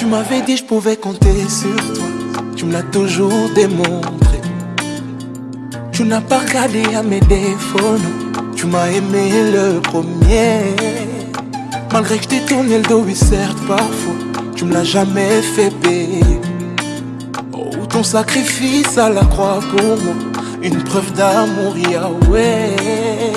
Tu m'avais dit je pouvais compter sur toi. Tu me l'as toujours démontré. Tu n'as pas regardé à mes défauts. Tu m'as aimé le premier. Malgré que je t'ai tourné le dos, oui, certes, parfois. Tu me l'as jamais fait payer. Oh, ton sacrifice à la croix pour moi. Une preuve d'amour, Yahweh.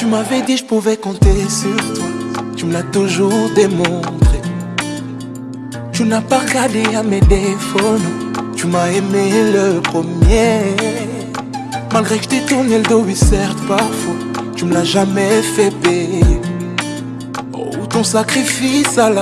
Tu m'avais dit je pouvais compter sur toi. Tu me l'as toujours démontré. Tu n'as pas regardé à mes défauts. Tu m'as aimé le premier. Malgré que je t'ai tourné le dos, oui, certes, parfois. Tu me l'as jamais fait payer. Oh, ton sacrifice à la